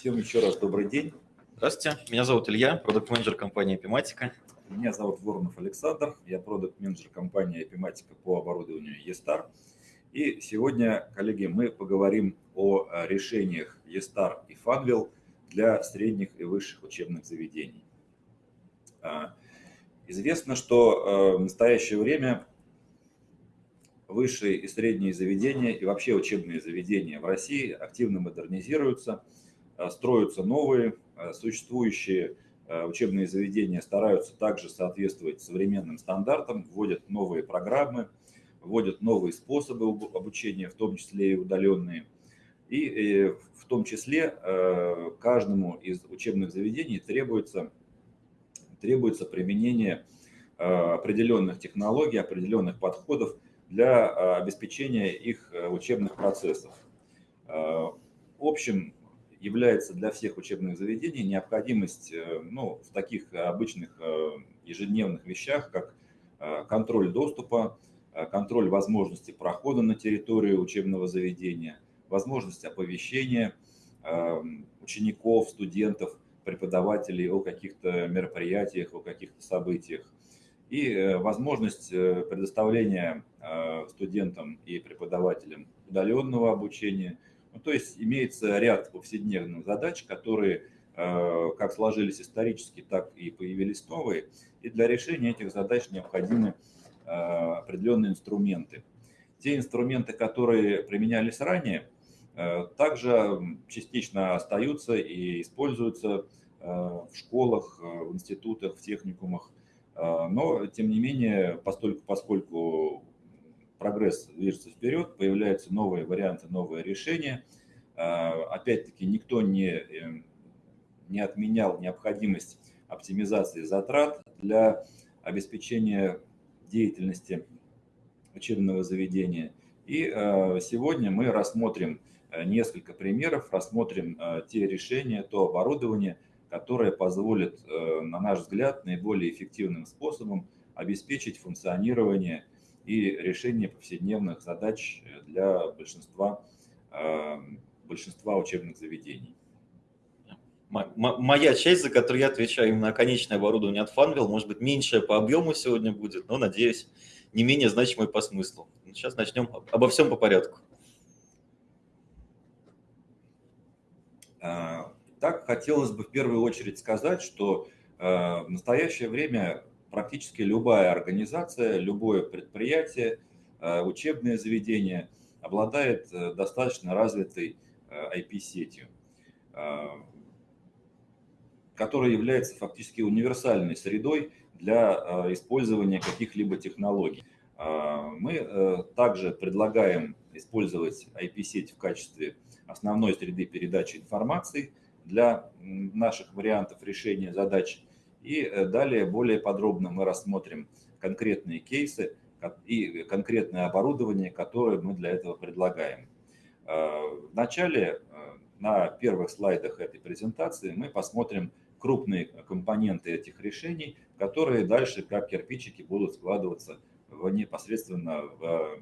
Всем еще раз добрый день. Здравствуйте, меня зовут Илья, продукт-менеджер компании Epimatica. Меня зовут Воронов Александр, я продукт-менеджер компании Epimatica по оборудованию eStar. И сегодня, коллеги, мы поговорим о решениях eStar и Funwheel для средних и высших учебных заведений. А, известно, что э, в настоящее время высшие и средние заведения и вообще учебные заведения в России активно модернизируются, э, строятся новые, э, существующие учебные заведения стараются также соответствовать современным стандартам, вводят новые программы – вводят новые способы обучения, в том числе и удаленные. И э, в том числе э, каждому из учебных заведений требуется, требуется применение э, определенных технологий, определенных подходов для обеспечения их учебных процессов. Общим является для всех учебных заведений необходимость ну, в таких обычных ежедневных вещах, как контроль доступа, Э, контроль возможности прохода на территорию учебного заведения, возможность оповещения учеников, студентов, преподавателей о каких-то мероприятиях, о каких-то событиях. И э, возможность э, предоставления студентам и преподавателям удаленного обучения. Ну, то есть имеется ряд повседневных задач, которые как сложились исторически, так и появились новые. И для решения этих задач необходимы Э, определенные инструменты. Те инструменты, которые применялись ранее, э, также частично остаются и используются э, в школах, в институтах, в техникумах. Но, тем не менее, поскольку, поскольку прогресс движется вперед, появляются новые варианты, новые решения. Опять-таки, никто не, не отменял необходимость оптимизации затрат для обеспечения деятельности учебного заведения. И э, сегодня мы рассмотрим э, несколько примеров, рассмотрим э, те решения, то оборудование, которое позволит, на наш взгляд, наиболее эффективным способом обеспечить функционирование и решение повседневных задач для большинства, большинства учебных заведений моя часть, за которую я отвечаю именно конечное оборудование от Funwheel, может быть, меньшее по объему сегодня будет, но, надеюсь, не менее значимое по смыслу. Сейчас начнем обо всем по порядку. А, так, хотелось бы в первую очередь сказать, что а, в настоящее время практически любая организация, любое предприятие, а, учебное заведение обладает э, достаточно развитой IP-сетью которая является фактически универсальной средой для использования каких-либо технологий. Мы э, также предлагаем использовать IP-сеть в качестве основной среды передачи информации для наших вариантов решения задач. И э, далее более подробно мы рассмотрим конкретные кейсы и конкретное оборудование, которое мы для этого предлагаем. А, Вначале э, на первых слайдах этой презентации мы посмотрим крупные компоненты этих решений, которые дальше как кирпичики будут складываться в, непосредственно в,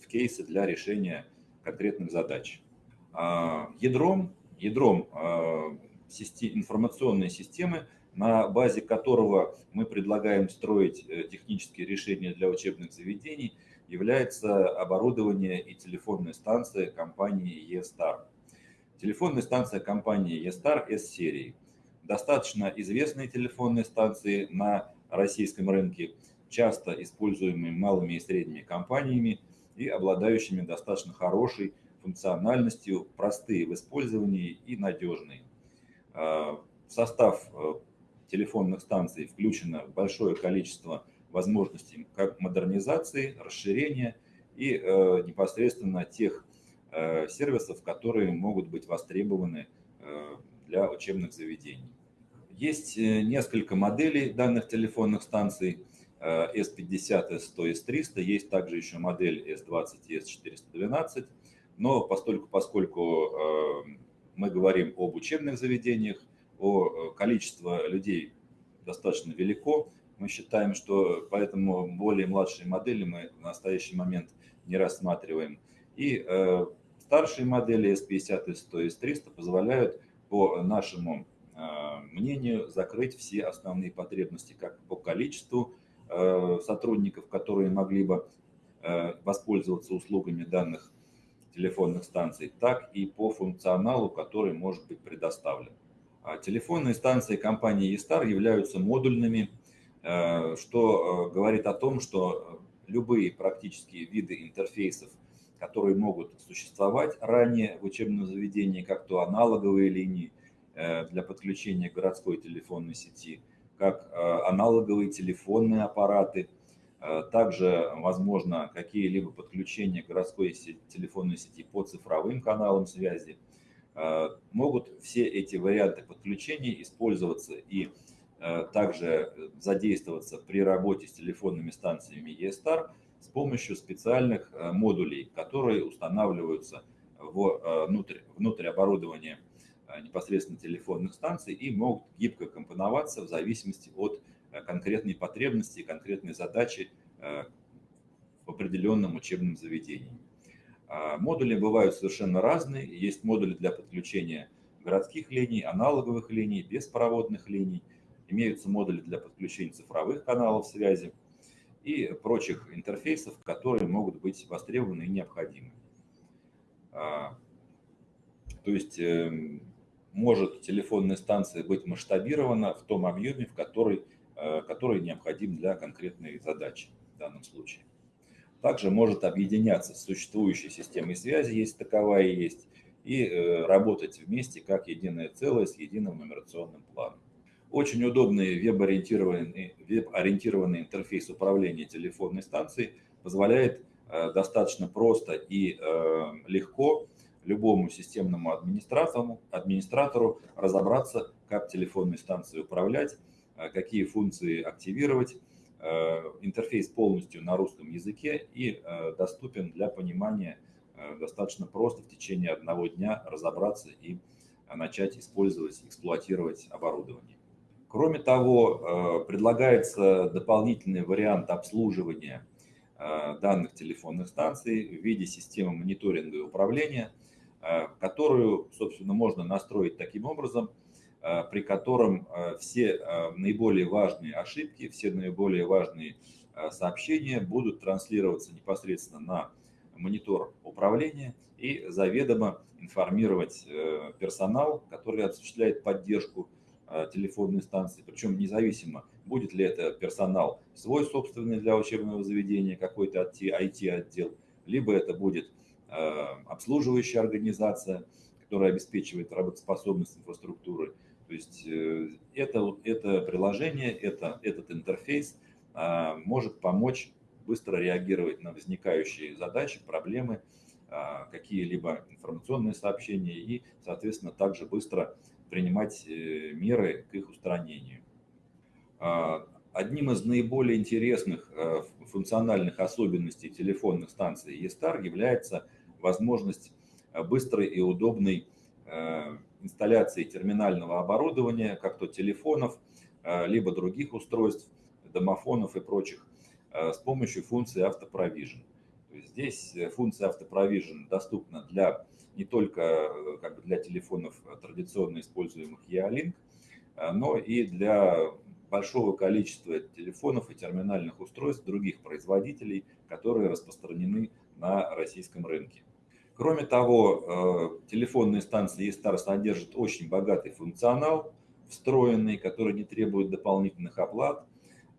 в кейсы для решения конкретных задач. Ядром, ядром информационной системы, на базе которого мы предлагаем строить э, технические решения для учебных заведений, является оборудование и телефонная станция компании eStar. Телефонная станция компании eStar S-серии – достаточно известные телефонные станции на российском рынке, часто используемые малыми и средними компаниями и обладающими достаточно хорошей функциональностью, простые в использовании и надежные. В состав э, телефонных станций включено большое количество возможностей как модернизации, расширения и э, непосредственно тех э, сервисов, которые могут быть востребованы для учебных заведений. Есть э, несколько моделей данных телефонных станций S50, S100, S300. Есть также еще модель S20 и S412. Но поскольку, поскольку э, мы говорим об учебных заведениях, о э, количестве людей достаточно велико, мы считаем, что поэтому более младшие модели мы в настоящий момент не рассматриваем. И старшие модели S50, S100, S300 позволяют по нашему мнению, закрыть все основные потребности как по количеству сотрудников, которые могли бы воспользоваться услугами данных телефонных станций, так и по функционалу, который может быть предоставлен. А телефонные станции компании eStar являются модульными, э, что э, говорит о том, что любые практические виды интерфейсов, которые могут существовать ранее в учебном заведении, как то аналоговые линии э, для подключения к городской телефонной сети, как аналоговые телефонные аппараты – также возможно какие-либо подключения к городской телефонной сети по цифровым каналам связи. Э, могут все эти варианты подключения использоваться и э, также задействоваться при работе с телефонными станциями ESTAR с помощью специальных модулей, которые устанавливаются внутрь, внутрь оборудования непосредственно телефонных станций и могут гибко компоноваться в зависимости от Э, конкретные потребности, конкретные задачи э, в определенном учебном заведении. А, модули бывают совершенно разные. Есть модули для подключения городских линий, аналоговых линий, беспроводных линий. Имеются модули для подключения цифровых каналов связи и прочих интерфейсов, которые могут быть востребованы и необходимы. А, то есть эм, может телефонная станция быть масштабирована в том объеме, в который Э, который необходим для конкретной задачи в данном случае. Также может объединяться с существующей системой связи, если таковая есть, и э, работать вместе как единое целое с единым нумерационным планом. Очень удобный веб-ориентированный, веб-ориентированный интерфейс управления телефонной станцией позволяет э, достаточно просто и легко любому системному администратору, администратору разобраться, как телефонной станцией управлять, Э, какие функции активировать. Э, интерфейс полностью на русском языке и э, доступен для понимания достаточно просто в течение одного дня разобраться и начать использовать, эксплуатировать оборудование. Кроме того, предлагается дополнительный вариант обслуживания данных телефонных станций в виде системы мониторинга и управления, которую, собственно, можно настроить таким образом – Э, при котором э, все э, наиболее важные ошибки, все наиболее важные сообщения будут транслироваться непосредственно на монитор управления и заведомо информировать персонал, который осуществляет поддержку телефонной станции, причем независимо, будет ли это персонал свой собственный для учебного заведения, какой-то IT-отдел, либо это будет обслуживающая организация, которая обеспечивает работоспособность инфраструктуры, то есть э, это, это приложение, это, этот интерфейс а, может помочь быстро реагировать на возникающие задачи, проблемы, а, какие-либо информационные сообщения и, соответственно, также быстро принимать э, меры к их устранению. А, одним из наиболее интересных э, функциональных особенностей телефонных станций eStar является возможность быстрой и удобной инсталляции терминального оборудования, как то телефонов, э, либо других устройств, домофонов и прочих, э, с помощью функции автопровижен. Здесь э, функция автопровижен доступна для, не только как бы для телефонов традиционно используемых EA-Link, но и для большого количества телефонов и терминальных устройств других производителей, которые распространены на российском рынке. Кроме того, э, телефонные станции eStar содержат очень богатый функционал, встроенный, который не требует дополнительных оплат.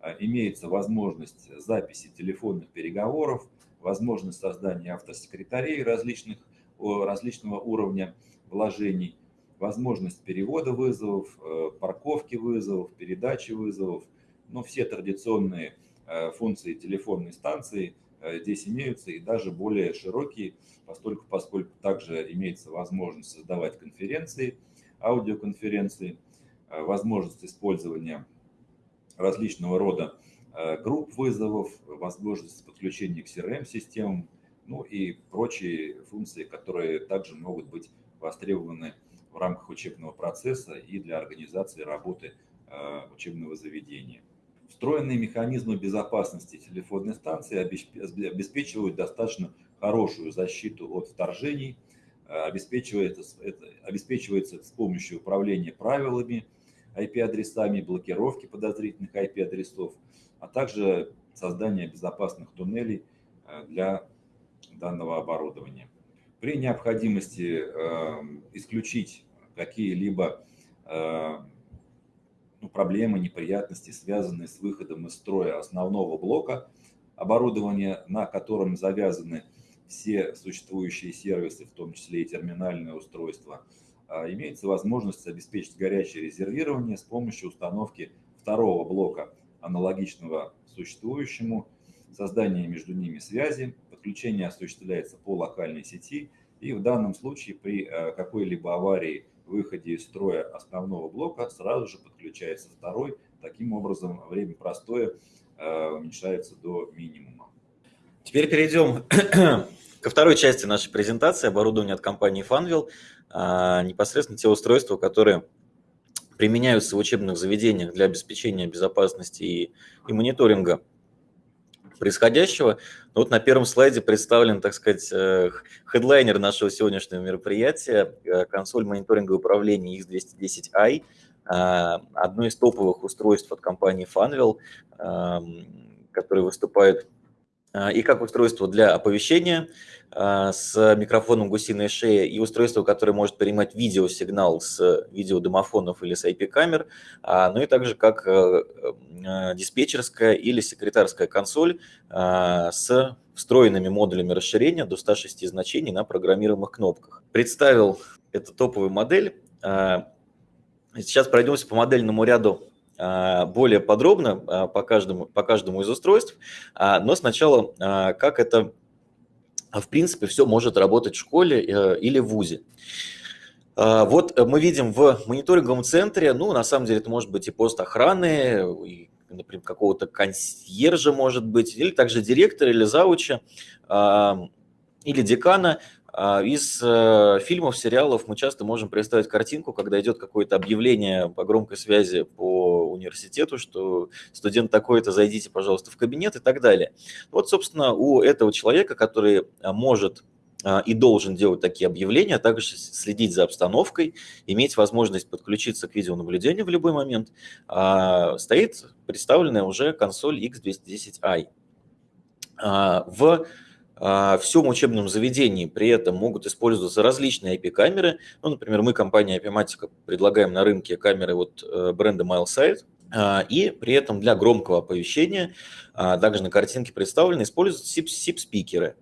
Э, имеется возможность записи телефонных переговоров, возможность создания автосекретарей различных, различного уровня вложений, возможность перевода вызовов, э, парковки вызовов, передачи вызовов. Но все традиционные функции телефонной станции – здесь имеются и даже более широкие, поскольку, поскольку также имеется возможность создавать конференции, аудиоконференции, э, возможность использования различного рода э, групп вызовов, возможность подключения к CRM-системам, ну и прочие функции, которые также могут быть востребованы в рамках учебного процесса и для организации работы учебного заведения. Встроенные механизмы безопасности телефонной станции обеспечивают достаточно хорошую защиту от вторжений, обеспечивается, это, обеспечивается с помощью управления правилами, IP-адресами, блокировки подозрительных IP-адресов, а также создания безопасных туннелей для данного оборудования. При необходимости исключить какие-либо ну, проблемы, неприятности, связанные с выходом из строя основного блока оборудования, на котором завязаны все существующие сервисы, в том числе и терминальное устройство, а, имеется возможность обеспечить горячее резервирование с помощью установки второго блока, аналогичного существующему, создание между ними связи, подключение осуществляется по локальной сети, и в данном случае при а, какой-либо аварии выходе из строя основного блока сразу же подключается второй. Таким образом, время простоя э, уменьшается до минимума. Теперь перейдем ко второй части нашей презентации оборудование от компании Funwheel. А, непосредственно те устройства, которые применяются в учебных заведениях для обеспечения безопасности и, и мониторинга происходящего. Вот на первом слайде представлен, так сказать, э, хедлайнер нашего сегодняшнего мероприятия, э, консоль мониторинга управления X210i, э, одно из топовых устройств от компании Funwheel, который выступает и как устройство для оповещения, а, с микрофоном гусиной шеи и устройство, которое может принимать видеосигнал с видеодомофонов или с IP-камер, а, ну и также как э, э, диспетчерская или секретарская консоль а, с встроенными модулями расширения до 106 значений на программируемых кнопках. Представил эту топовую модель. Сейчас пройдемся по модельному ряду более подробно по каждому, по каждому из устройств, но сначала как это а в принципе все может работать в школе э, или в ВУЗе. А, вот мы видим в мониторинговом центре, ну, на самом деле это может быть и пост охраны, и, например, какого-то консьержа, может быть, или также директора или зауча, или декана, а, из э, фильмов, сериалов мы часто можем представить картинку, когда идет какое-то объявление по громкой связи по университету, что студент такой-то, зайдите, пожалуйста, в кабинет и так далее. Вот, собственно, у этого человека, который а, может а, и должен делать такие объявления, а также следить за обстановкой, иметь возможность подключиться к видеонаблюдению в любой момент, стоит представленная уже консоль X210i. В а, в всем учебном заведении при этом могут использоваться различные IP-камеры. Ну, например, мы, компания IP-Matica, предлагаем на рынке камеры вот э, бренда MileSight, а, и при этом для громкого оповещения, а, также на картинке представлены, используются SIP-спикеры.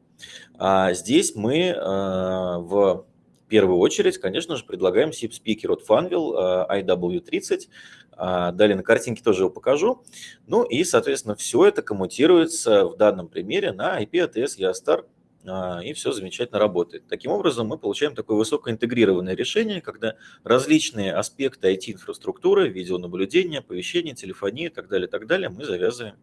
Здесь мы в первую очередь, конечно же, предлагаем SIP-спикер от Funwheel IW30, а, далее на картинке тоже его покажу. Ну и, соответственно, все это коммутируется в данном примере на IP ATS EOSTAR, а, и все замечательно работает. Таким образом, мы получаем такое высокоинтегрированное решение, когда различные аспекты IT-инфраструктуры, видеонаблюдения, оповещения, телефонии и так далее, так далее мы завязываем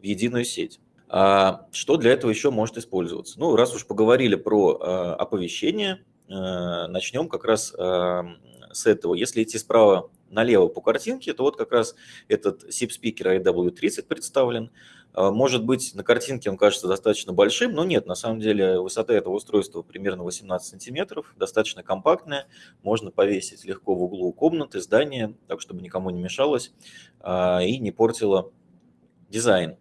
в единую сеть. А что для этого еще может использоваться? Ну, раз уж поговорили про оповещение, начнем как раз с этого. Если идти справа налево по картинке, то вот как раз этот SIP-спикер IW30 представлен. А, может быть, на картинке он кажется достаточно большим, но нет, на самом деле высота этого устройства примерно 18 сантиметров, достаточно компактная, можно повесить легко в углу комнаты, здания, так чтобы никому не мешалось а, и не портило дизайн.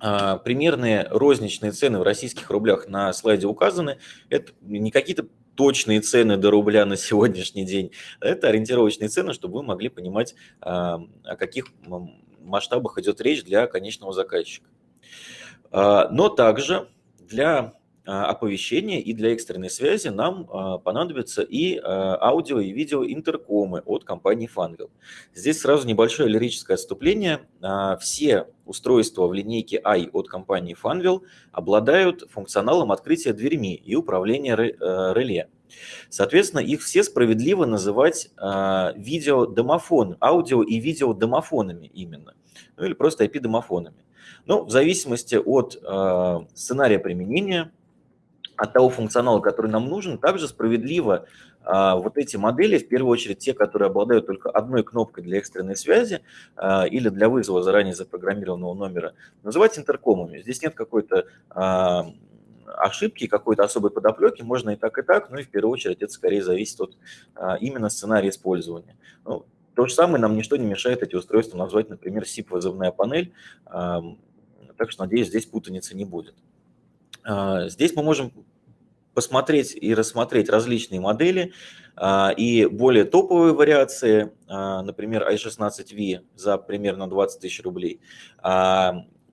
А, примерные розничные цены в российских рублях на слайде указаны. Это не какие-то точные цены до рубля на сегодняшний день. Это ориентировочные цены, чтобы вы могли понимать, а, о каких масштабах идет речь для конечного заказчика. А, но также для оповещения и для экстренной связи нам а, понадобятся и а, аудио и видео интеркомы от компании Funwheel. Здесь сразу небольшое лирическое отступление. Все устройства в линейке i от компании Funwheel обладают функционалом открытия дверьми и управления реле. Соответственно, их все справедливо называть видеодомофон, аудио и видеодомофонами именно, ну или просто IP-домофонами. Но в зависимости от сценария применения от того функционала, который нам нужен, также справедливо а, вот эти модели, в первую очередь те, которые обладают только одной кнопкой для экстренной связи а, или для вызова заранее запрограммированного номера, называть интеркомами. Здесь нет какой-то а, ошибки, какой-то особой подоплеки можно и так, и так, но и в первую очередь это скорее зависит от именно сценария использования. Ну, то же самое нам ничто не мешает эти устройства назвать, например, SIP-вызывная панель, так что, надеюсь, здесь путаницы не будет. Здесь мы можем посмотреть и рассмотреть различные модели и более топовые вариации, например, i16V за примерно 20 тысяч рублей,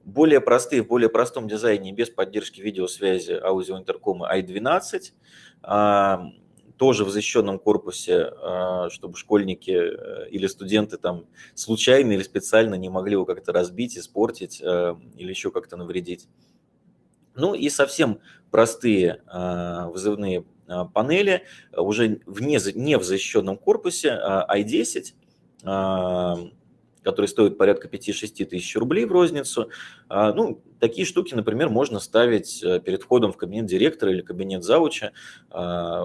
более простые, в более простом дизайне, без поддержки видеосвязи, аудиоинтеркома i12, а, тоже в защищенном корпусе, а, чтобы школьники э, или студенты там случайно или специально не могли его как-то разбить, испортить э, или еще как-то навредить. Ну и совсем простые а, вызывные панели, уже вне, не в защищенном корпусе, i10, который стоит порядка 5-6 тысяч рублей в розницу. А, ну, такие штуки, например, можно ставить э, перед входом в кабинет директора или кабинет зауча а,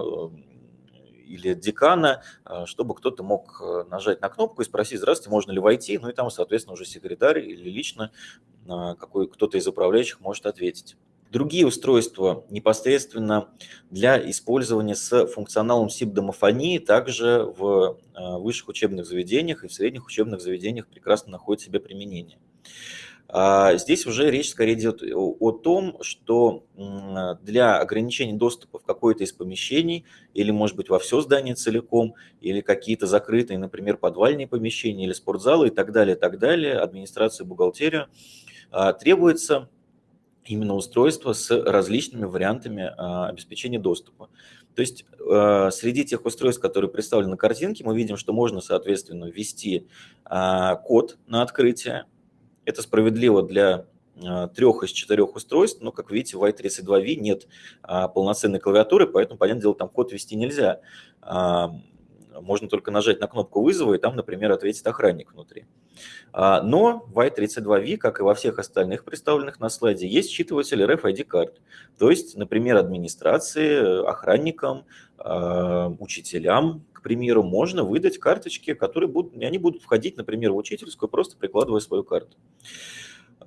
или декана, а, чтобы кто-то мог э, нажать на кнопку и спросить, здравствуйте, можно ли войти, ну и там, соответственно, уже секретарь или лично какой кто-то из управляющих может ответить. Другие устройства непосредственно для использования с функционалом SIP-домофонии также в э, высших учебных заведениях и в средних учебных заведениях прекрасно находят себе применение. А, здесь уже речь скорее идет о том, что для ограничения доступа в какое-то из помещений, или, может быть, во все здание целиком, или какие-то закрытые, например, подвальные помещения, или спортзалы и так далее, так далее, администрация, бухгалтерия, а, требуется именно устройства с различными вариантами а, обеспечения доступа. То есть а, среди тех устройств, которые представлены на картинке, мы видим, что можно, соответственно, ввести а, код на открытие. Это справедливо для трех из четырех устройств, но, как видите, в i32v нет полноценной клавиатуры, поэтому, понятное дело, там код ввести нельзя можно только нажать на кнопку вызова, и там, например, ответит охранник внутри. А, но в i32v, как и во всех остальных представленных на слайде, есть считыватель RFID-карт. То есть, например, администрации, охранникам, а, учителям, к примеру, можно выдать карточки, которые будут, они будут входить, например, в учительскую, просто прикладывая свою карту.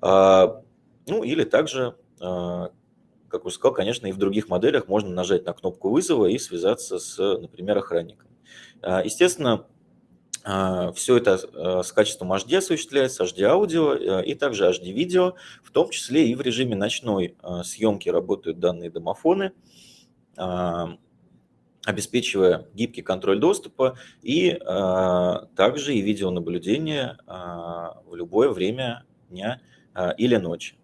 А, ну, или также как уже сказал, конечно, и в других моделях можно нажать на кнопку вызова и связаться с, например, охранником. Естественно, все это а, с качеством HD осуществляется, HD-аудио и также HD-видео, в том числе и в режиме ночной съемки работают данные домофоны, обеспечивая гибкий контроль доступа и также и видеонаблюдение в любое время дня или ночи.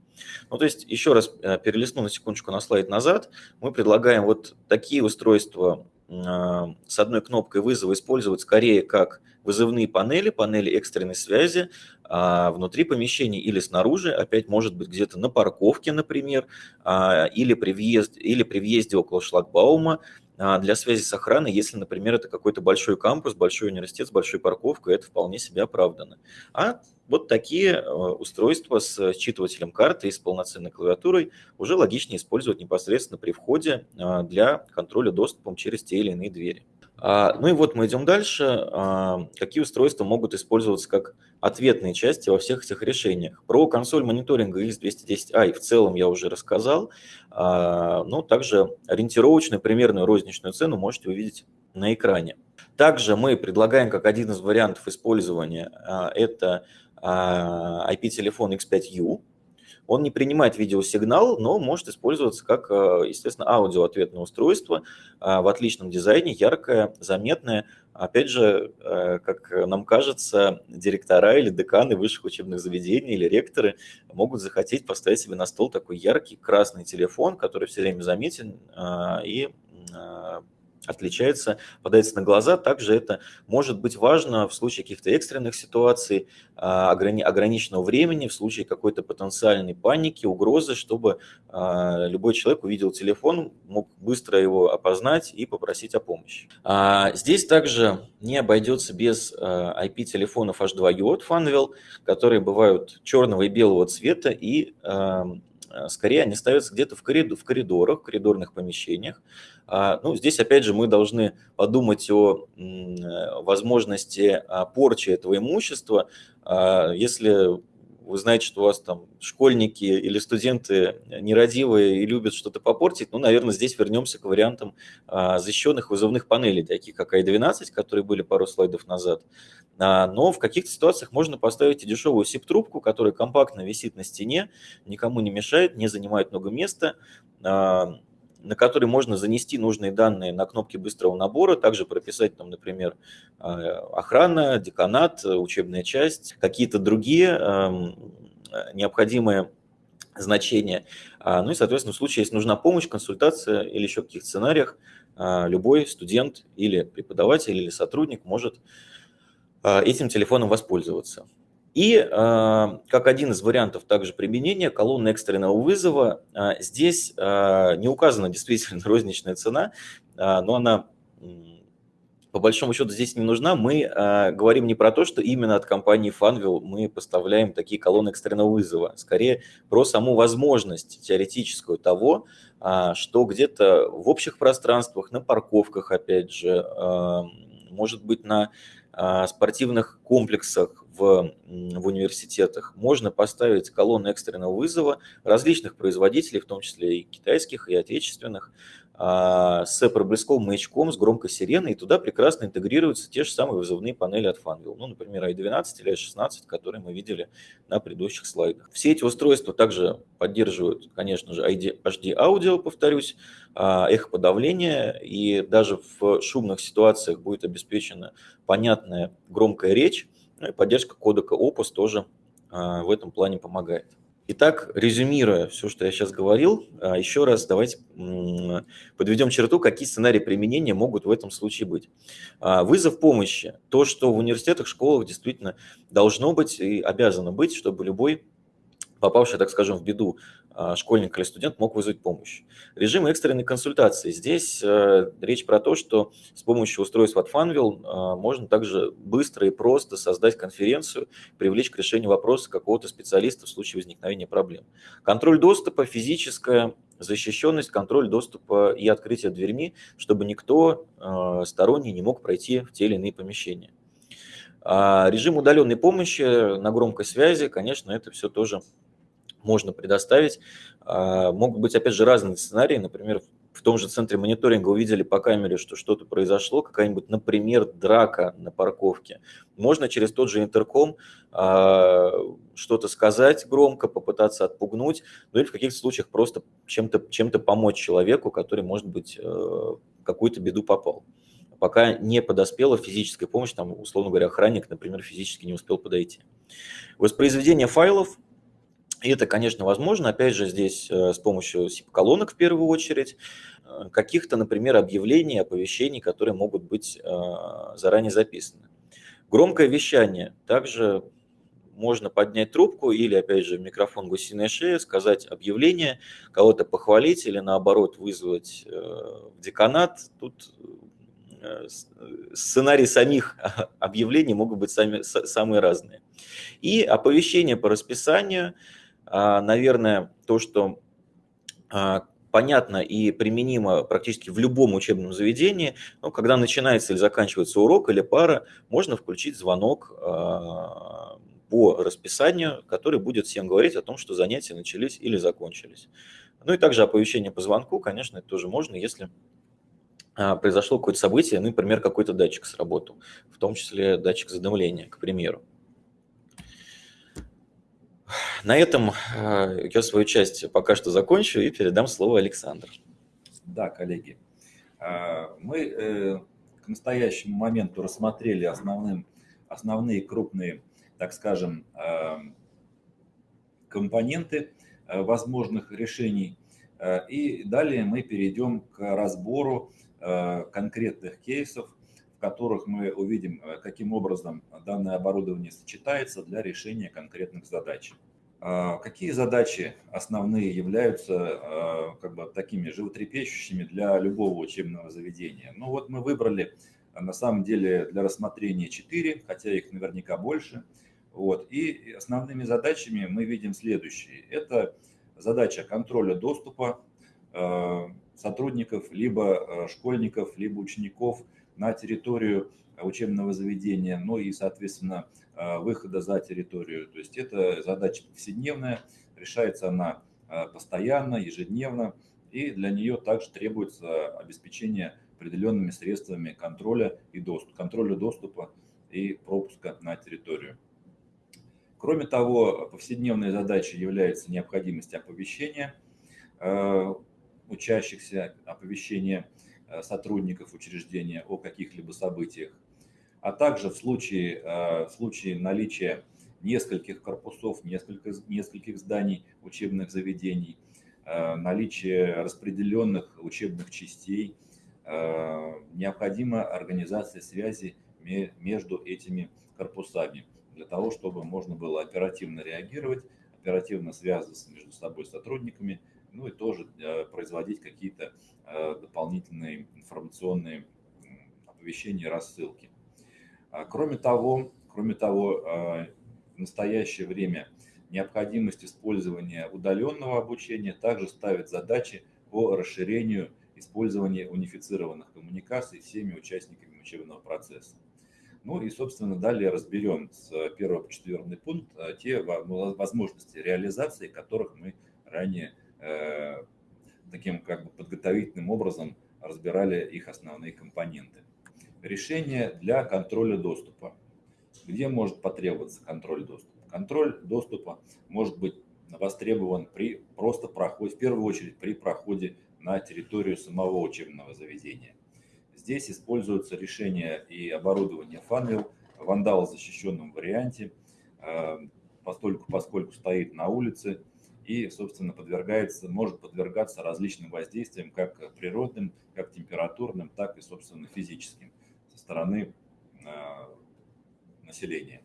Ну, то есть, еще раз перелистну на секундочку на слайд назад, мы предлагаем вот такие устройства а, с одной кнопкой вызова использовать скорее как вызывные панели, панели экстренной связи а, внутри помещения или снаружи, опять может быть где-то на парковке, например, а, или при въезде, или при въезде около шлагбаума, а, для связи с охраной, если, например, это какой-то большой кампус, большой университет с большой парковкой, это вполне себе оправдано. А вот такие э, устройства с считывателем карты и с полноценной клавиатурой уже логичнее использовать непосредственно при входе а, для контроля доступом через те или иные двери. А, ну и вот мы идем дальше. Какие устройства могут использоваться как ответные части во всех этих решениях? Про консоль мониторинга IS-210i в целом я уже рассказал. Ну, также ориентировочную примерную розничную цену можете увидеть на экране. Также мы предлагаем как один из вариантов использования это IP-телефон X5U. Он не принимает видеосигнал, но может использоваться как, э, естественно, аудиоответное устройство э, в отличном дизайне, яркое, заметное. Опять же, э, как нам кажется, директора или деканы высших учебных заведений или ректоры могут захотеть поставить себе на стол такой яркий красный телефон, который все время заметен и отличается, попадается на глаза. Также это может быть важно в случае каких-то экстренных ситуаций, а, ограниченного времени, в случае какой-то потенциальной паники, угрозы, чтобы а, любой человек увидел телефон, мог быстро его опознать и попросить о помощи. А, здесь также не обойдется без IP-телефонов H2U от Funwell, которые бывают черного и белого цвета и скорее они ставятся где-то в, коридор, в коридорах, в коридорных помещениях, а, ну, здесь, опять же, мы должны подумать о возможности а, порчи этого имущества. А, если вы знаете, что у вас там школьники или студенты нерадивые и любят что-то попортить, ну, наверное, здесь вернемся к вариантам а, защищенных вызовных панелей, таких как i12, которые были пару слайдов назад. А, но в каких-то ситуациях можно поставить и дешевую SIP-трубку, которая компактно висит на стене, никому не мешает, не занимает много места, а, на который можно занести нужные данные на кнопки быстрого набора, также прописать там, например, а, охрана, деканат, учебная часть, какие-то другие эм, необходимые значения. А, ну и, соответственно, в случае, если нужна помощь, консультация или еще в каких-то сценариях, а, любой студент или преподаватель или сотрудник может этим телефоном воспользоваться. И э, как один из вариантов также применения колонны экстренного вызова, э, здесь э, не указана действительно розничная цена, но она по большому счету здесь не нужна. Мы говорим не про то, что именно от компании Funwheel мы поставляем такие колонны экстренного вызова, скорее про саму возможность теоретическую того, что где-то в общих пространствах, на парковках, опять же, может быть, на спортивных комплексах, в, университетах можно поставить колонны экстренного вызова различных производителей, в том числе и китайских, и отечественных, а, с проблесковым маячком, с громкой сиреной, и туда прекрасно интегрируются те же самые вызовные панели от Funwheel. Ну, например, i12 или i16, которые мы видели на предыдущих слайдах. Все эти устройства также поддерживают, конечно же, HD аудио, повторюсь, а, эхоподавление, и даже в шумных ситуациях будет обеспечена понятная громкая речь, ну и поддержка кодека Opus тоже а, в этом плане помогает. Итак, резюмируя все, что я сейчас говорил, а, еще раз давайте подведем черту, какие сценарии применения могут в этом случае быть. А, вызов помощи. То, что в университетах, школах действительно должно быть и обязано быть, чтобы любой попавший, так скажем, в беду школьник или студент мог вызвать помощь. Режим экстренной консультации. Здесь э, речь про то, что с помощью устройств от Funwheel э, можно также быстро и просто создать конференцию, привлечь к решению вопроса какого-то специалиста в случае возникновения проблем. Контроль доступа, физическая защищенность, контроль доступа и открытие дверьми, чтобы никто э, сторонний не мог пройти в те или иные помещения. А режим удаленной помощи на громкой связи, конечно, это все тоже можно предоставить. А, могут быть, опять же, разные сценарии. Например, в том же центре мониторинга увидели по камере, что что-то произошло, какая-нибудь, например, драка на парковке. Можно через тот же интерком э, что-то сказать громко, попытаться отпугнуть, ну или в каких-то случаях просто чем-то чем помочь человеку, который, может быть, э, какую-то беду попал. Пока не подоспела физическая помощь, там, условно говоря, охранник, например, физически не успел подойти. Воспроизведение файлов – и это, конечно, возможно, опять же, здесь э, с помощью SIP-колонок в первую очередь, э, каких-то, например, объявлений, оповещений, которые могут быть э, заранее записаны. Громкое вещание. Также можно поднять трубку или, опять же, микрофон гусиная шея, сказать объявление, кого-то похвалить или, наоборот, вызвать в деканат. Тут сценарии самих объявлений могут быть сами, самые разные. И оповещение по расписанию – наверное, то, что а, понятно и применимо практически в любом учебном заведении. Ну, когда начинается или заканчивается урок или пара, можно включить звонок а, по расписанию, который будет всем говорить о том, что занятия начались или закончились. Ну и также оповещение по звонку, конечно, это тоже можно, если произошло какое-то событие, ну, например, какой-то датчик сработал, в том числе датчик задымления, к примеру. На этом э, я свою часть пока что закончу и передам слово Александру. Да, коллеги, э, мы э, к настоящему моменту рассмотрели основным, основные крупные, так скажем, компоненты возможных решений. И далее мы перейдем к разбору конкретных кейсов, в которых мы увидим, каким образом данное оборудование сочетается для решения конкретных задач. А, какие задачи основные являются а, как бы, такими животрепещущими для любого учебного заведения? Ну вот мы выбрали на самом деле для рассмотрения 4, хотя их наверняка больше. Вот. И основными задачами мы видим следующие. Это задача контроля доступа а, сотрудников, либо школьников, либо учеников на территорию учебного заведения, но и, соответственно, выхода за территорию. То есть это задача повседневная, решается она постоянно, ежедневно, и для нее также требуется обеспечение определенными средствами контроля и доступа, контроля доступа и пропуска на территорию. Кроме того, повседневной задачей является необходимость оповещения э, учащихся, оповещения сотрудников учреждения о каких-либо событиях, а также в случае, э, в случае наличия нескольких корпусов, нескольких, нескольких зданий учебных заведений, наличие распределенных учебных частей, необходима организация связи между этими корпусами для того, чтобы можно было оперативно реагировать, оперативно связываться между собой сотрудниками, ну и тоже э, производить какие-то э, дополнительные информационные оповещения, рассылки. А кроме того, кроме того, э, в настоящее время необходимость использования удаленного обучения также ставит задачи по расширению использования унифицированных коммуникаций всеми участниками учебного процесса. Ну и, собственно, далее разберем с 1 по 4 пункт э, те возможности реализации, которых мы ранее э, таким как бы подготовительным образом разбирали их основные компоненты. Решение для контроля доступа. Где может потребоваться контроль доступа? Контроль доступа может быть востребован при просто проходе, в первую очередь при проходе на территорию самого учебного заведения. Здесь используются решения и оборудование Funwheel в вандал защищенном варианте, э, поскольку, поскольку стоит на улице и, собственно, подвергается, может подвергаться различным воздействиям, как природным, как температурным, так и, собственно, физическим стороны э, населения.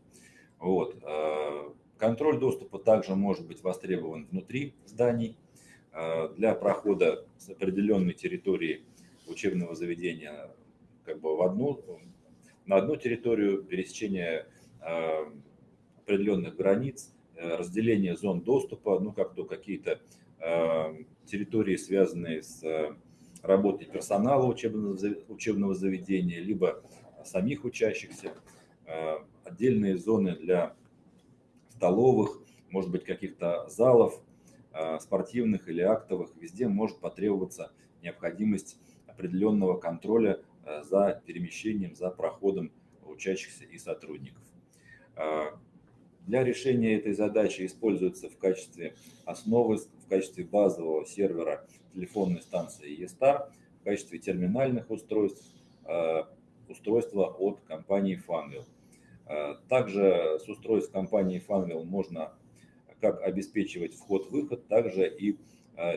Вот. Э, контроль доступа также может быть востребован внутри зданий для прохода с определенной территории учебного заведения как бы в одну, на одну территорию, пересечение э, определенных границ, э, разделение зон доступа, ну как то какие-то э, территории, связанные с работой персонала учебного, учебного заведения, либо самих учащихся, отдельные зоны для столовых, может быть, каких-то залов, спортивных или актовых, везде может потребоваться необходимость определенного контроля э, за перемещением, за проходом учащихся и сотрудников. Э, для решения этой задачи используется в качестве основы, в качестве базового сервера телефонной станции eStar, в качестве терминальных устройств, э, устройства от компании Funwheel. Также с устройств компании Funwheel можно как обеспечивать вход-выход, также и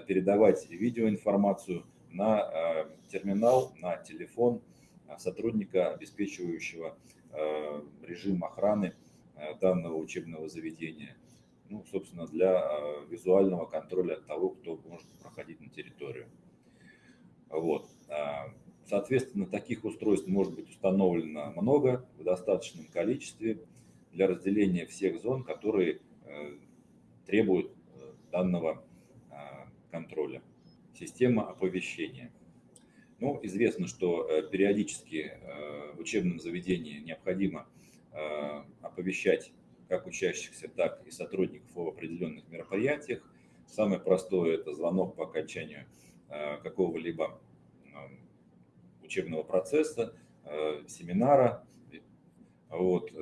передавать видеоинформацию на э, терминал, на телефон э, сотрудника, обеспечивающего э, режим охраны данного учебного заведения. Ну, собственно, для визуального контроля того, кто может проходить на территорию. Вот. Соответственно, таких устройств может быть установлено много в достаточном количестве для разделения всех зон, которые требуют данного контроля система оповещения. Ну, известно, что э, периодически э, в учебном заведении необходимо э, оповещать как учащихся, так и сотрудников об определенных мероприятиях. Самое простое – это звонок по окончанию какого-либо учебного процесса, семинара. Вот.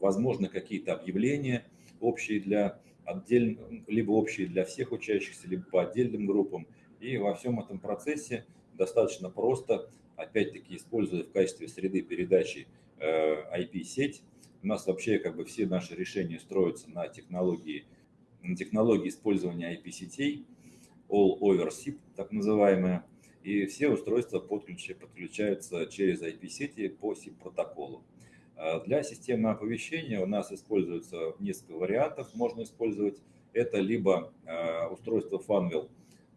Возможно, какие-то объявления общие для отдельно, либо общие для всех учащихся, либо по отдельным группам – и во всем этом процессе достаточно просто, опять-таки используя в качестве среды передачи IP-сеть, э, у нас вообще как бы все наши решения строятся на технологии, на технологии использования IP-сетей, All Over SIP, так называемые, и все устройства подключаются через IP-сети по SIP-протоколу. Э, для системы оповещения у нас используется несколько вариантов, можно использовать. Это либо э, устройство Funwheel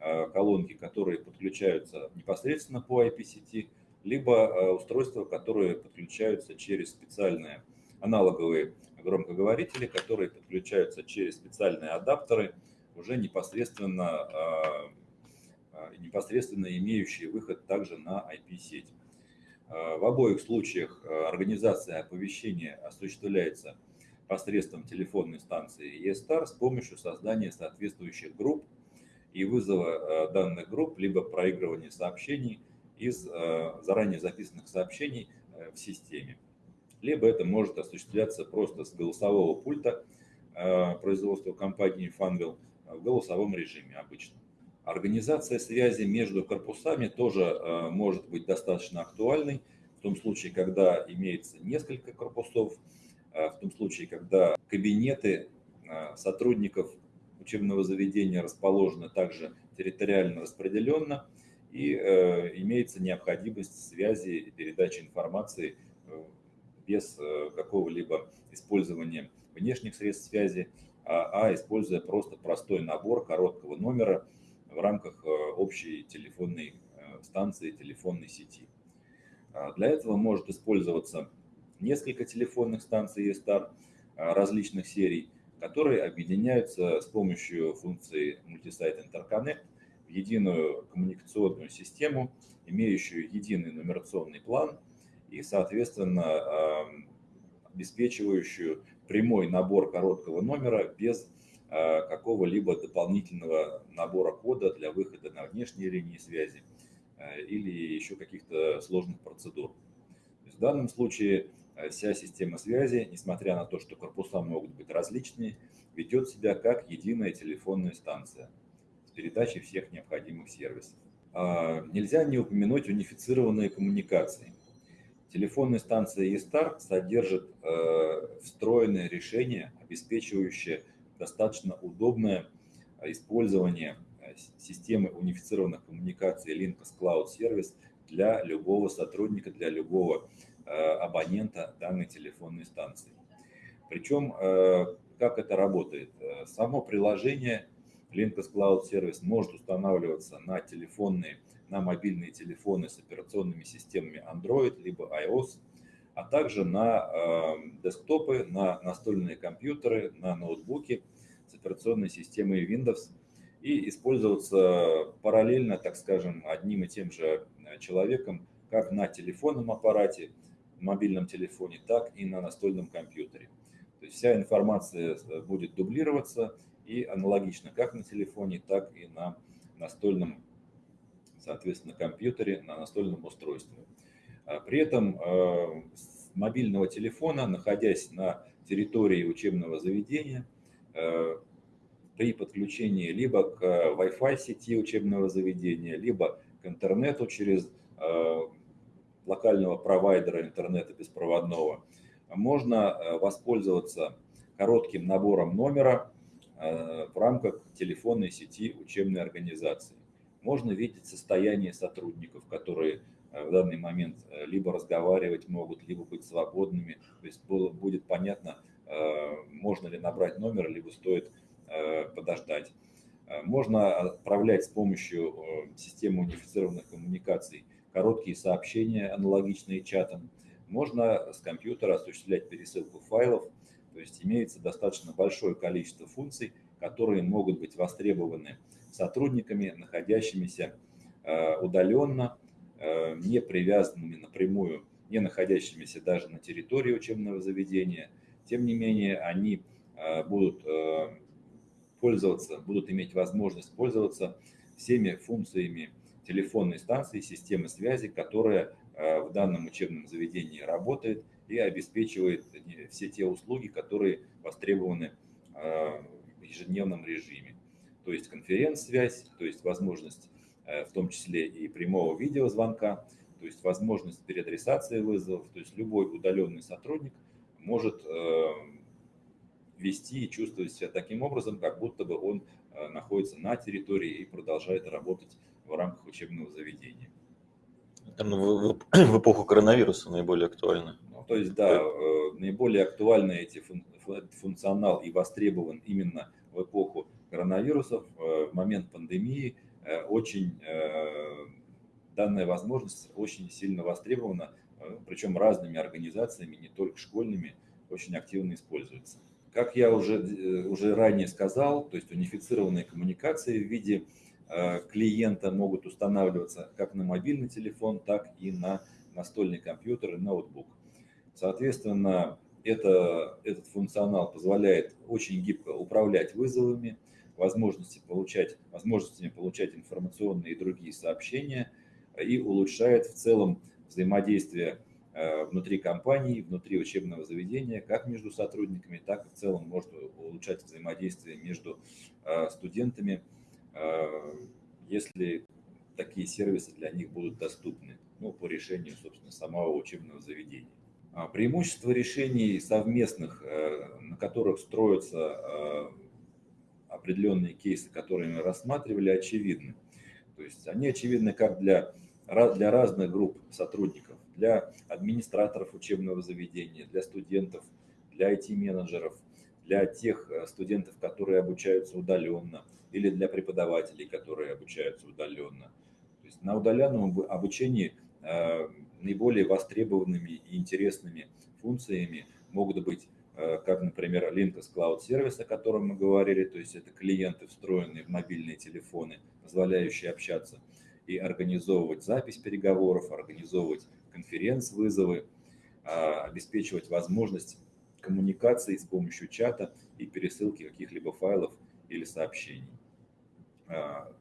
Э, колонки, которые подключаются непосредственно по IP-сети, либо устройства, которые подключаются через специальные аналоговые громкоговорители, которые подключаются через специальные адаптеры, уже непосредственно, непосредственно имеющие выход также на IP-сеть. В обоих случаях организация оповещения осуществляется посредством телефонной станции eStar с помощью создания соответствующих групп и вызова данных групп, либо проигрывания сообщений из заранее записанных сообщений в системе. Либо это может осуществляться просто с голосового пульта производства компании Funwheel в голосовом режиме обычно. Организация связи между корпусами тоже э, может быть достаточно актуальной, в том случае, когда имеется несколько корпусов, э, в том случае, когда кабинеты э, сотрудников учебного заведения расположены также территориально распределенно, и имеется необходимость связи и передачи информации без какого-либо использования внешних средств связи, а, а используя просто простой набор короткого номера, в рамках э, общей телефонной э, станции, телефонной сети. А, для этого может использоваться несколько телефонных станций eStar различных серий, которые объединяются с помощью функции Multisite Interconnect в единую коммуникационную систему, имеющую единый нумерационный план и, соответственно, обеспечивающую прямой набор короткого номера без какого-либо дополнительного набора кода для выхода на внешние линии связи э, или еще каких-то сложных процедур. в данном случае э, вся система связи, несмотря на то, что корпуса могут быть различные, ведет себя как единая телефонная станция с передачей всех необходимых сервисов. А, нельзя не упомянуть унифицированные коммуникации. Телефонная станция eStar содержит встроенное решение, обеспечивающее достаточно удобное а, использование а, системы унифицированных коммуникаций Linux Cloud Service для любого сотрудника, для любого а, абонента данной телефонной станции. Причем, как это работает? Само приложение Linux Cloud Service может устанавливаться на телефонные, на мобильные телефоны с операционными системами Android либо iOS, а также на десктопы, на настольные компьютеры, на ноутбуки операционной системой Windows и использоваться параллельно, так скажем, одним и тем же э, человеком как на телефонном аппарате, мобильном телефоне, так и на настольном компьютере. То есть вся информация э, будет дублироваться и аналогично как на телефоне, так и на настольном, соответственно, компьютере, на настольном устройстве. А при этом э, с мобильного телефона, находясь на территории учебного заведения, при подключении либо к Wi-Fi сети учебного заведения, либо к интернету через э, локального провайдера интернета беспроводного, можно э, воспользоваться коротким набором номера в рамках телефонной сети учебной организации. Можно видеть состояние сотрудников, которые в данный момент либо разговаривать могут, либо быть свободными. То есть будет понятно, Э, можно ли набрать номер, либо стоит э, подождать. Э, можно отправлять с помощью системы унифицированных коммуникаций короткие сообщения, аналогичные чатам. Можно с компьютера осуществлять пересылку файлов, то есть имеется достаточно большое количество функций, которые могут быть востребованы сотрудниками, находящимися удаленно, не привязанными напрямую, не находящимися даже на территории учебного заведения – тем не менее, они э, будут э, пользоваться, будут иметь возможность пользоваться всеми функциями телефонной станции, системы связи, которая э, в данном учебном заведении работает и обеспечивает все те услуги, которые востребованы в ежедневном режиме. То есть конференц-связь, то есть возможность в том числе и прямого видеозвонка, то есть возможность переадресации вызовов, то есть любой удаленный сотрудник – может э, вести и чувствовать себя таким образом, как будто бы он э, находится на территории и продолжает работать в рамках учебного заведения. в, в эпоху коронавируса наиболее актуально. Ну, то есть, да, э, наиболее актуальны эти фун, функционал и востребован именно в эпоху коронавирусов, в момент пандемии. Очень данная возможность очень сильно востребована Э, причем разными организациями, не только школьными, очень активно используется. Как я уже, э, уже ранее сказал, то есть унифицированные коммуникации в виде клиента могут устанавливаться как на мобильный телефон, так и на настольный компьютер и ноутбук. Соответственно, это, этот функционал позволяет очень гибко управлять вызовами, возможности получать, возможностями получать информационные и другие сообщения и улучшает в целом взаимодействие э, внутри компании, внутри учебного заведения, как между сотрудниками, так и в целом может улучшать взаимодействие между э, студентами, э, если такие сервисы для них будут доступны ну, по решению, собственно, самого учебного заведения. А преимущество решений совместных, на которых строятся определенные кейсы, которые мы рассматривали, очевидны. То есть они очевидны как для, для разных групп сотрудников, для администраторов учебного заведения, для студентов, для IT-менеджеров, для тех э, студентов, которые обучаются удаленно, или для преподавателей, которые обучаются удаленно. То есть на удаленном обучении э, наиболее востребованными и интересными функциями могут быть Э, как, например, Linux Cloud Service, о котором мы говорили, то есть это клиенты, встроенные в мобильные телефоны, позволяющие общаться и организовывать запись переговоров, организовывать конференц-вызовы, а, обеспечивать возможность коммуникации с помощью чата и пересылки каких-либо файлов или сообщений.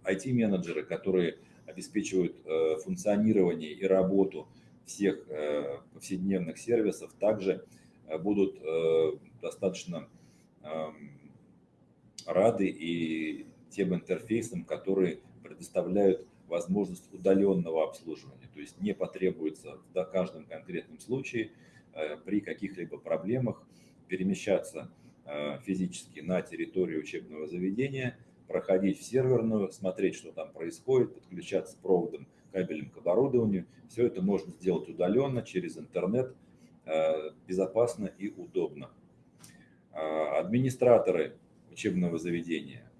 IT-менеджеры, а, которые обеспечивают э, функционирование и работу всех э, повседневных сервисов, также Э, будут достаточно эм, рады и тем интерфейсам, которые предоставляют возможность удаленного обслуживания. То есть не потребуется в каждом конкретном случае э, при каких-либо проблемах перемещаться физически на территорию учебного заведения, проходить в серверную, смотреть, что там происходит, подключаться проводом, кабелем к оборудованию. Все это можно сделать удаленно через интернет, Э, безопасно и удобно. Администраторы учебного заведения,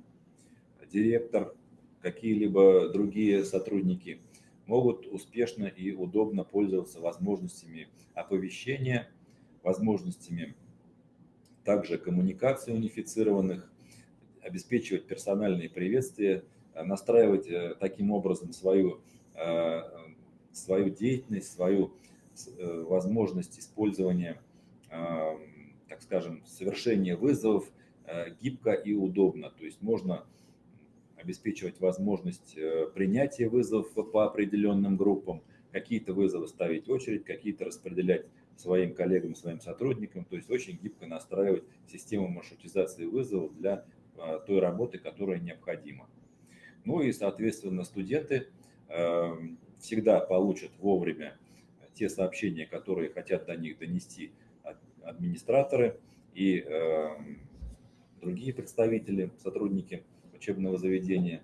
директор, какие-либо другие сотрудники могут успешно и удобно пользоваться возможностями оповещения, возможностями также коммуникации унифицированных, обеспечивать персональные приветствия, настраивать э, таким образом свою, э, свою деятельность, свою Э, возможность использования, так скажем, совершения вызовов э, гибко и удобно. То есть можно обеспечивать возможность э, принятия вызовов по определенным группам, какие-то вызовы ставить в очередь, какие-то распределять своим коллегам, своим сотрудникам, то есть очень гибко настраивать систему маршрутизации вызовов для той работы, которая необходима. Ну и, соответственно, студенты всегда получат вовремя те сообщения, которые хотят до них донести администраторы и э, другие представители, сотрудники учебного заведения.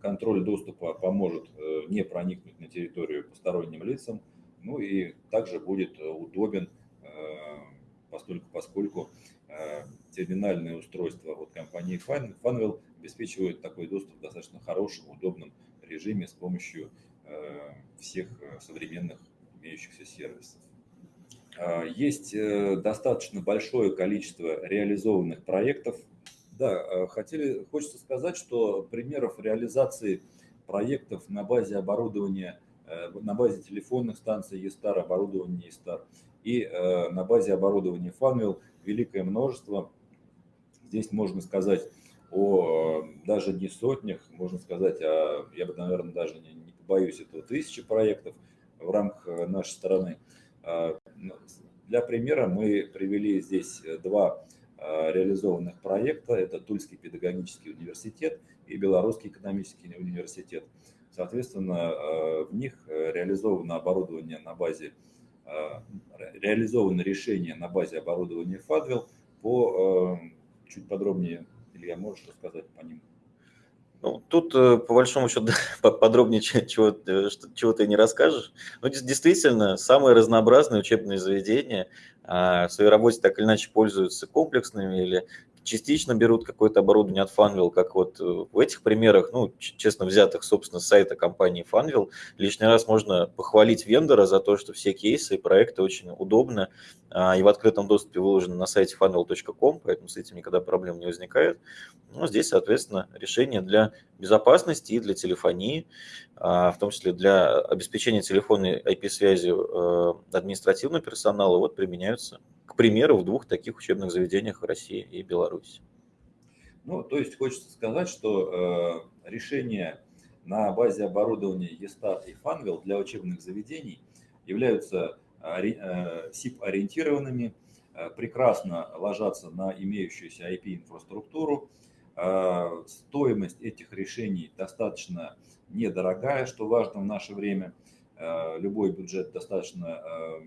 Контроль доступа поможет э, не проникнуть на территорию посторонним лицам, ну и также будет удобен, э, поскольку, поскольку терминальное устройство от компании Funwell обеспечивает такой доступ в достаточно хорошем, удобном режиме с помощью всех современных имеющихся сервисов. А, есть э, достаточно большое количество реализованных проектов. Да, а, хотели, хочется сказать, что примеров реализации проектов на базе оборудования, э, на базе телефонных станций eStar, оборудования eStar и э, на базе оборудования Funwheel великое множество. Здесь можно сказать о даже не сотнях, можно сказать, о, я бы, наверное, даже не, не побоюсь этого, тысячи проектов – в рамках э, нашей страны. А, ну, для примера мы привели здесь э, два а, реализованных проекта. Это Тульский педагогический университет и Белорусский экономический университет. Соответственно, а, в них э, реализовано оборудование на базе, реализовано решение на базе оборудования Fadwell. По чуть подробнее, Илья, можешь рассказать по ним? Ну, тут, э, по большому счету, подробнее чего, э, чего ты не расскажешь. Но ну, действительно, самые разнообразные учебные заведения а, в своей работе так или иначе пользуются комплексными или частично берут какое-то оборудование от Funwheel, как вот э, в этих примерах, ну, честно взятых, собственно, с сайта компании Funwheel. Лишний раз можно похвалить вендора за то, что все кейсы и проекты очень удобны а, и в открытом доступе выложены на сайте funwheel.com, поэтому с этим никогда проблем не возникает. Ну, здесь, соответственно, решения для безопасности и для телефонии, а, в том числе для обеспечения телефонной IP-связью э, административного персонала, вот применяются к примеру, в двух таких учебных заведениях в России и Беларуси. Ну, то есть хочется сказать, что э, решения на базе оборудования ESTAR и Funwheel для учебных заведений являются э, SIP-ориентированными, э, прекрасно ложатся на имеющуюся IP-инфраструктуру. Э, стоимость этих решений достаточно недорогая, что важно в наше время. Э, любой бюджет достаточно э,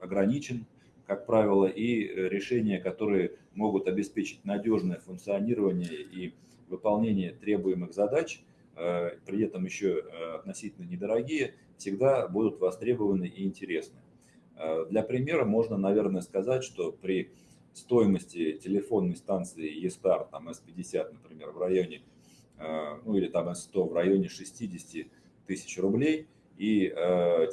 ограничен как правило, и э, решения, которые могут обеспечить надежное функционирование и выполнение требуемых задач, э, при этом еще э, относительно недорогие, всегда будут востребованы и интересны. Для примера можно, наверное, сказать, что при стоимости телефонной станции eStar, там S50, например, в районе, ну или там S100 в районе 60 тысяч рублей и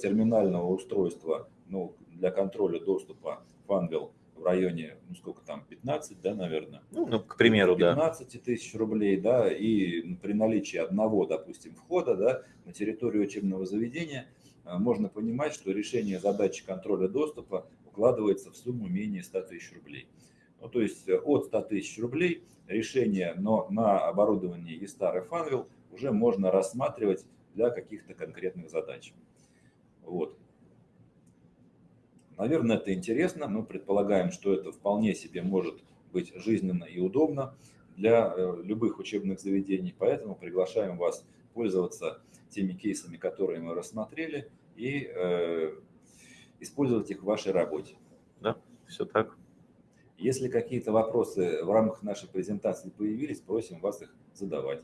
терминального устройства ну, для контроля доступа Funwheel в районе, ну сколько там, 15, да, наверное? Ну, ну к примеру, 15 да. 15 тысяч рублей, да, и при наличии одного, допустим, входа, да, на территорию учебного заведения э, можно понимать, что решение задачи контроля доступа укладывается в сумму менее 100 тысяч рублей. Ну, то есть э, от 100 тысяч рублей решение но на оборудовании и старый Funwheel уже можно рассматривать для каких-то конкретных задач. Вот. Наверное, это интересно. Мы предполагаем, что это вполне себе может быть жизненно и удобно для э, любых учебных заведений. Поэтому приглашаем вас пользоваться теми кейсами, которые мы рассмотрели, и э, использовать их в вашей работе. Да, все так. Если какие-то вопросы в рамках нашей презентации появились, просим вас их задавать.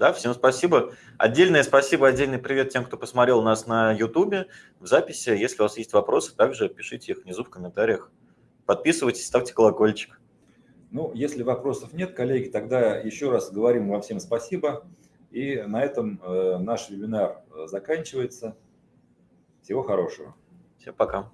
Да, всем спасибо. Отдельное спасибо, отдельный привет тем, кто посмотрел нас на YouTube в записи. Если у вас есть вопросы, также пишите их внизу в комментариях. Подписывайтесь, ставьте колокольчик. Ну, если вопросов нет, коллеги, тогда еще раз говорим вам всем спасибо. И на этом э, наш вебинар э, заканчивается. Всего хорошего. Всем пока.